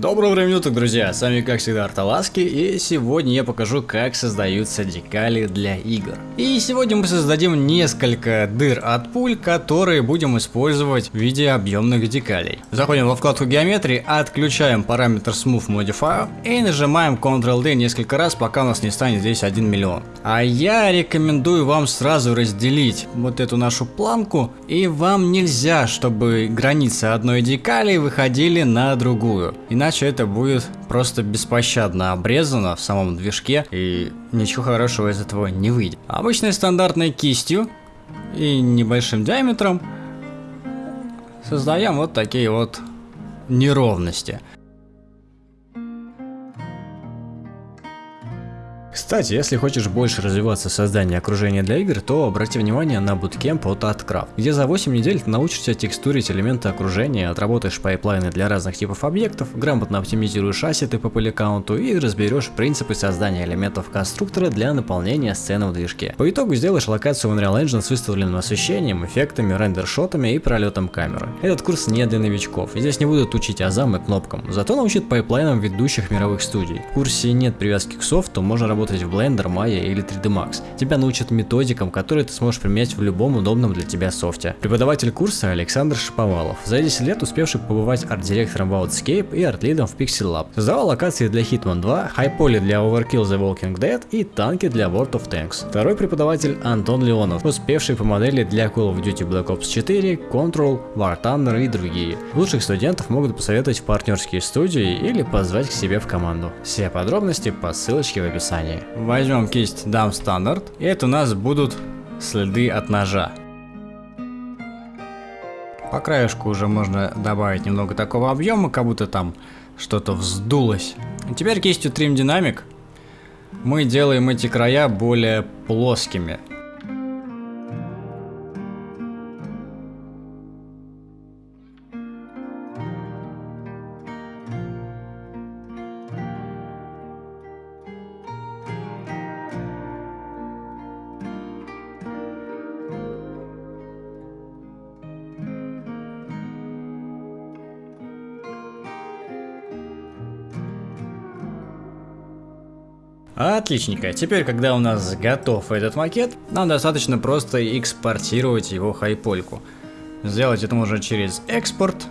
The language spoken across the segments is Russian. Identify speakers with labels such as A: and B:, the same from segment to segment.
A: Доброго времени суток, друзья! С вами, как всегда, Арталаски, и сегодня я покажу, как создаются декали для игр. И сегодня мы создадим несколько дыр от пуль, которые будем использовать в виде объемных декалей. Заходим во вкладку геометрии, отключаем параметр Smooth Modifier и нажимаем Ctrl-D несколько раз, пока у нас не станет здесь 1 миллион. А я рекомендую вам сразу разделить вот эту нашу планку, и вам нельзя, чтобы границы одной декали выходили на другую. Иначе это будет просто беспощадно обрезано в самом движке и ничего хорошего из этого не выйдет. Обычной стандартной кистью и небольшим диаметром создаем вот такие вот неровности. Кстати, если хочешь больше развиваться в создании окружения для игр, то обрати внимание на буткемп от ArtCraft, где за 8 недель ты научишься текстурить элементы окружения, отработаешь пайплайны для разных типов объектов, грамотно оптимизируешь ассеты по поликаунту и разберешь принципы создания элементов конструктора для наполнения сцены в движке. По итогу сделаешь локацию в Unreal Engine с выставленным освещением, эффектами, рендершотами и пролетом камеры. Этот курс не для новичков, здесь не будут учить азам и кнопкам, зато научит пайплайнам ведущих мировых студий. В курсе нет привязки к софту, можно работать работать в Blender, Maya или 3D Max. Тебя научат методикам, которые ты сможешь применять в любом удобном для тебя софте. Преподаватель курса Александр Шиповалов, за 10 лет успевший побывать арт-директором в Outscape и арт-лидом в Pixel Lab. Создавал локации для Hitman 2, хайполи для Overkill The Walking Dead и танки для World of Tanks. Второй преподаватель Антон Леонов, успевший по модели для Call of Duty Black Ops 4, Control, War Thunder и другие. Лучших студентов могут посоветовать в партнерские студии или позвать к себе в команду. Все подробности по ссылочке в описании. Возьмем кисть Dam Standard, и это у нас будут следы от ножа. По краешку уже можно добавить немного такого объема, как будто там что-то вздулось. И теперь кистью Trim Dynamic мы делаем эти края более плоскими. Отличненько. Теперь, когда у нас готов этот макет, нам достаточно просто экспортировать его хайпольку. Сделать это можно через экспорт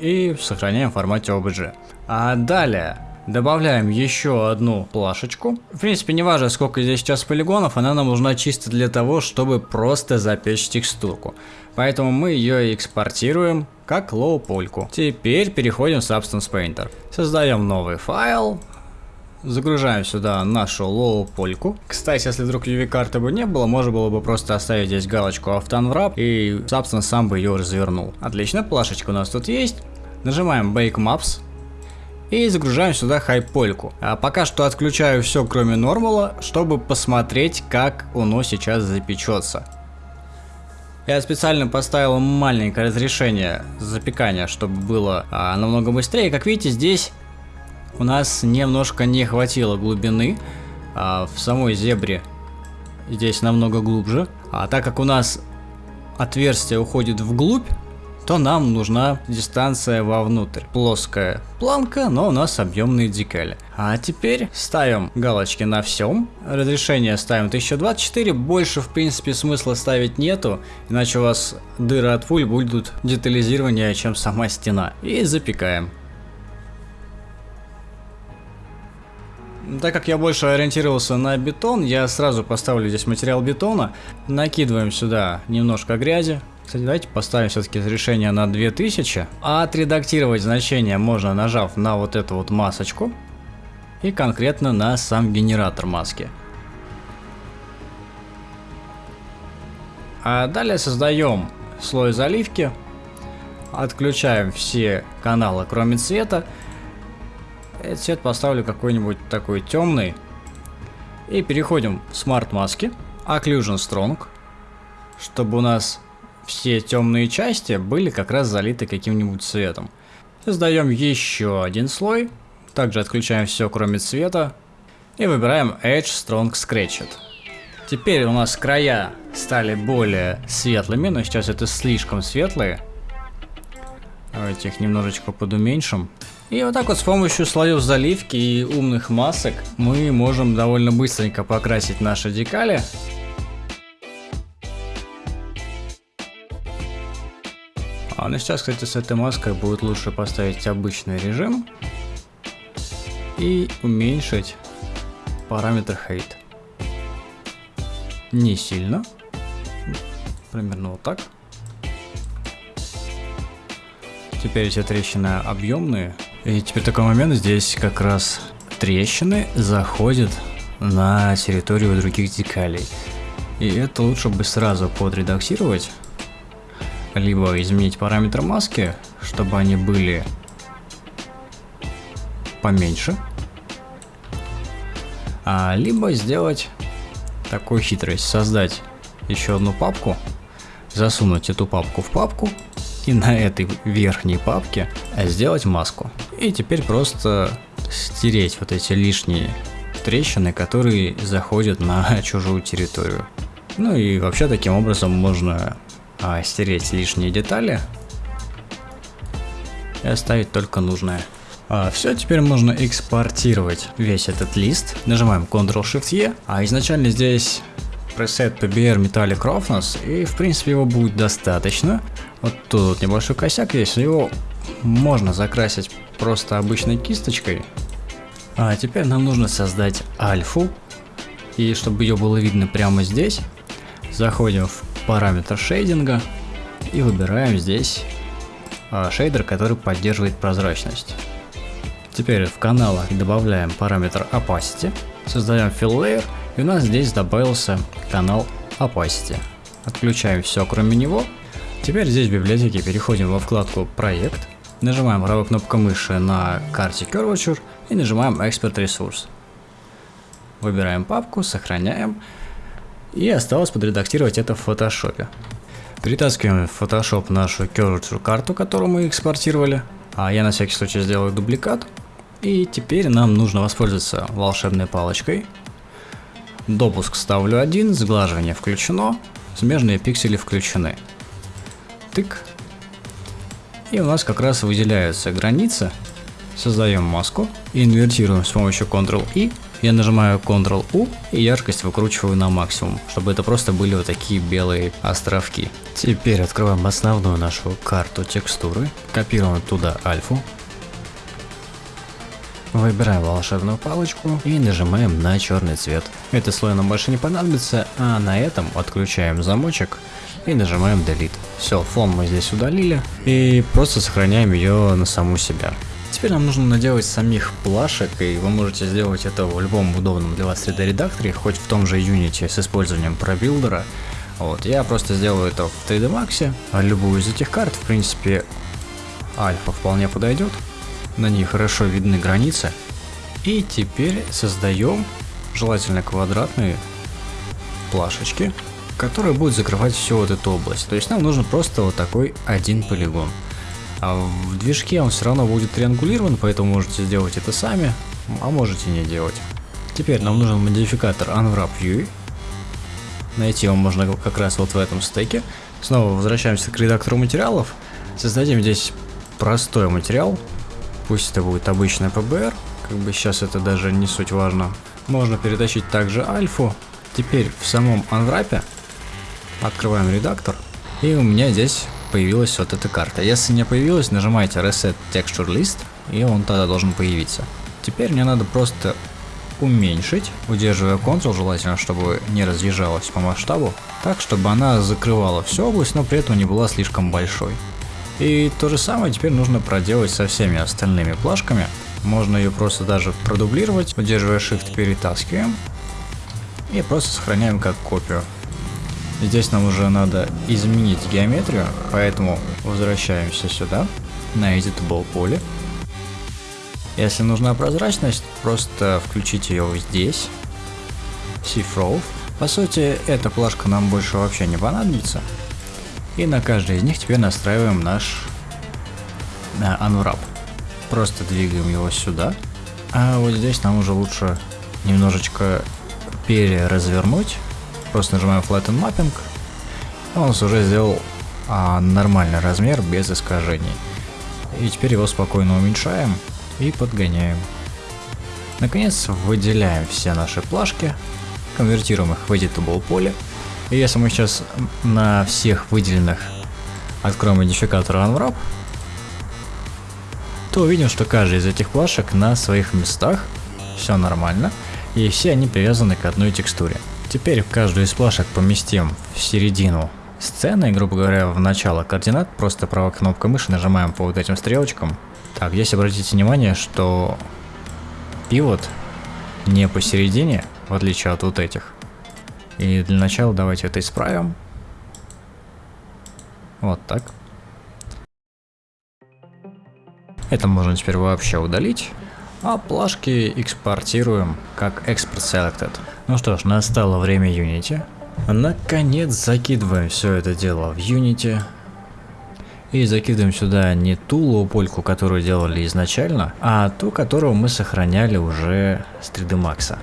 A: и сохраняем в формате OBJ. А далее добавляем еще одну плашечку. В принципе, не важно, сколько здесь сейчас полигонов, она нам нужна чисто для того, чтобы просто запечь текстурку. Поэтому мы ее экспортируем как лоу-польку. Теперь переходим в Substance Painter. Создаем новый файл, Загружаем сюда нашу лоу-польку. Кстати, если вдруг UV-карты бы не было, можно было бы просто оставить здесь галочку Auto и Substance сам бы ее развернул. Отлично, плашечка у нас тут есть. Нажимаем Bake Maps. И загружаем сюда хайпольку. А пока что отключаю все, кроме нормала, чтобы посмотреть, как оно сейчас запечется. Я специально поставил маленькое разрешение запекания, чтобы было а, намного быстрее. Как видите, здесь у нас немножко не хватило глубины. А в самой зебре здесь намного глубже. А так как у нас отверстие уходит вглубь, то нам нужна дистанция вовнутрь. Плоская планка, но у нас объемные декали. А теперь ставим галочки на всем. Разрешение ставим 1024. Больше, в принципе, смысла ставить нету, иначе у вас дыры от пуль будут детализированнее, чем сама стена. И запекаем. Так как я больше ориентировался на бетон, я сразу поставлю здесь материал бетона. Накидываем сюда немножко грязи. Кстати, давайте поставим все-таки разрешение на 2000. А отредактировать значение можно, нажав на вот эту вот масочку. И конкретно на сам генератор маски. А далее создаем слой заливки. Отключаем все каналы, кроме цвета. Этот цвет поставлю какой-нибудь такой темный. И переходим в Smart маски. Occlusion Strong. Чтобы у нас все темные части были как раз залиты каким-нибудь цветом. Создаем еще один слой. Также отключаем все, кроме цвета. И выбираем Edge Strong Scratched. Теперь у нас края стали более светлыми, но сейчас это слишком светлые. Давайте их немножечко подуменьшим. И вот так вот с помощью слоев заливки и умных масок мы можем довольно быстренько покрасить наши декали. А ну сейчас, кстати, с этой маской будет лучше поставить обычный режим и уменьшить параметр height. Не сильно, примерно вот так. Теперь все трещины объемные, и теперь такой момент, здесь как раз трещины заходят на территорию других декалей. И это лучше бы сразу подредактировать, либо изменить параметр маски, чтобы они были поменьше, а, либо сделать такую хитрость, создать еще одну папку, засунуть эту папку в папку и на этой верхней папке сделать маску. И теперь просто стереть вот эти лишние трещины, которые заходят на чужую территорию. Ну и вообще таким образом можно а, стереть лишние детали и оставить только нужное. А, все, теперь можно экспортировать весь этот лист. Нажимаем Ctrl-Shift-E, а изначально здесь пресет PBR Metallic Roughness, и в принципе его будет достаточно. Вот тут вот небольшой косяк есть, его можно закрасить просто обычной кисточкой. А теперь нам нужно создать альфу, и чтобы ее было видно прямо здесь, заходим в параметр шейдинга и выбираем здесь а, шейдер, который поддерживает прозрачность. Теперь в каналах добавляем параметр opacity, создаем fill layer и у нас здесь добавился канал Opacity. Отключаем все кроме него. Теперь здесь в библиотеке переходим во вкладку Проект. Нажимаем правой кнопкой мыши на карте Curvature и нажимаем Expert Resource. Выбираем папку, сохраняем. И осталось подредактировать это в фотошопе. Перетаскиваем в Photoshop нашу Curvature карту, которую мы экспортировали. А я на всякий случай сделаю дубликат. И теперь нам нужно воспользоваться волшебной палочкой Допуск ставлю один, сглаживание включено, смежные пиксели включены. Тык. И у нас как раз выделяются границы. Создаем маску, инвертируем с помощью Ctrl-I. Я нажимаю Ctrl-U и яркость выкручиваю на максимум, чтобы это просто были вот такие белые островки. Теперь открываем основную нашу карту текстуры, копируем туда альфу, Выбираем волшебную палочку и нажимаем на черный цвет. Этот слой нам больше не понадобится, а на этом отключаем замочек и нажимаем Delete. Все, фон мы здесь удалили и просто сохраняем ее на саму себя. Теперь нам нужно наделать самих плашек, и вы можете сделать это в любом удобном для вас 3D редакторе, хоть в том же Unity с использованием ProBuilder. Вот, я просто сделаю это в 3D Max, а любую из этих карт, в принципе, альфа вполне подойдет на ней хорошо видны границы. И теперь создаем желательно квадратные плашечки, которые будут закрывать всю вот эту область. То есть нам нужно просто вот такой один полигон. А в движке он все равно будет триангулирован, поэтому можете сделать это сами, а можете не делать. Теперь нам нужен модификатор Unwrap View. Найти его можно как раз вот в этом стеке. Снова возвращаемся к редактору материалов. Создадим здесь простой материал, Пусть это будет обычный PBR, как бы сейчас это даже не суть важно. Можно перетащить также альфу. Теперь в самом анврапе открываем редактор, и у меня здесь появилась вот эта карта. Если не появилась, нажимаете Reset Texture List, и он тогда должен появиться. Теперь мне надо просто уменьшить, удерживая Ctrl, желательно, чтобы не разъезжалась по масштабу, так, чтобы она закрывала всю область, но при этом не была слишком большой. И то же самое теперь нужно проделать со всеми остальными плашками. Можно ее просто даже продублировать, удерживая Shift перетаскиваем и просто сохраняем как копию. Здесь нам уже надо изменить геометрию, поэтому возвращаемся сюда, на Editable поле. Если нужна прозрачность, просто включите ее здесь, Shift По сути, эта плашка нам больше вообще не понадобится, и на каждой из них теперь настраиваем наш э, Unwrap. Просто двигаем его сюда. А вот здесь нам уже лучше немножечко переразвернуть. Просто нажимаем Flatten Mapping. Он уже сделал а, нормальный размер без искажений. И теперь его спокойно уменьшаем. и подгоняем. Наконец выделяем все наши плашки, конвертируем их в editable поле. И если мы сейчас на всех выделенных откроем идентификатор Unwrap, то увидим, что каждый из этих плашек на своих местах, все нормально, и все они привязаны к одной текстуре. Теперь каждую из плашек поместим в середину сцены, грубо говоря, в начало координат, просто правой кнопкой мыши нажимаем по вот этим стрелочкам. Так, здесь обратите внимание, что пивот не посередине, в отличие от вот этих. И для начала давайте это исправим. Вот так. Это можно теперь вообще удалить. А плашки экспортируем как Export Selected. Ну что ж, настало время Unity. Наконец закидываем все это дело в Unity. И закидываем сюда не ту лоупольку, которую делали изначально, а ту, которую мы сохраняли уже с 3D Max.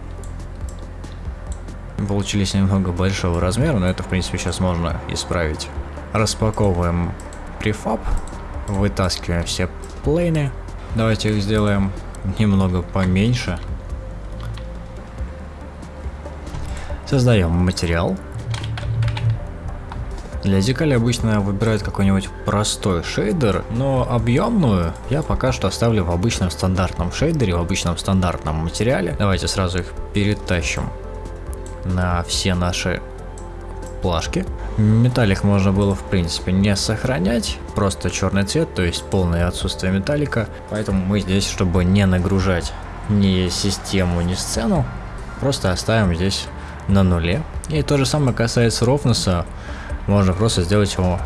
A: Получились немного большого размера, но это в принципе сейчас можно исправить. Распаковываем префаб, вытаскиваем все плейны. Давайте их сделаем немного поменьше. Создаем материал. Для декали обычно выбирают какой-нибудь простой шейдер, но объемную я пока что оставлю в обычном стандартном шейдере, в обычном стандартном материале. Давайте сразу их перетащим на все наши плашки. Металлик можно было в принципе не сохранять, просто черный цвет, то есть полное отсутствие металлика. Поэтому мы здесь, чтобы не нагружать ни систему, ни сцену, просто оставим здесь на нуле. И то же самое касается рофнеса, можно просто сделать его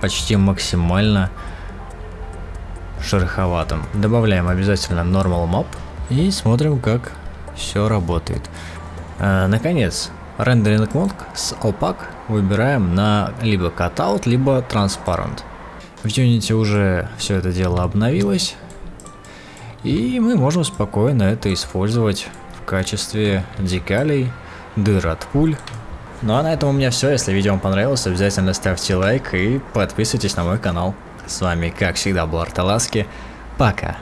A: почти максимально шероховатым. Добавляем обязательно Normal Map и смотрим, как все работает. А, наконец, Rendering Mode с Opaque выбираем на либо Cutout, либо Transparent. В Unity уже все это дело обновилось, и мы можем спокойно это использовать в качестве декалей, дыр от пуль. Ну а на этом у меня все. Если видео вам понравилось, обязательно ставьте лайк и подписывайтесь на мой канал. С вами, как всегда, был Арталаски. Пока.